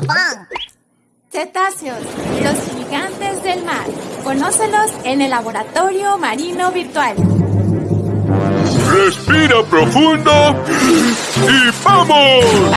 Big Cetáceos, los gigantes del mar. Conócelos en el laboratorio marino virtual. Respira profundo y ¡vamos!